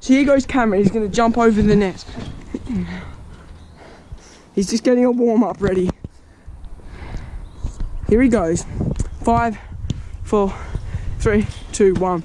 So here goes Cameron. He's going to jump over the net. He's just getting a warm up ready. Here he goes. Five, four, three, two, one.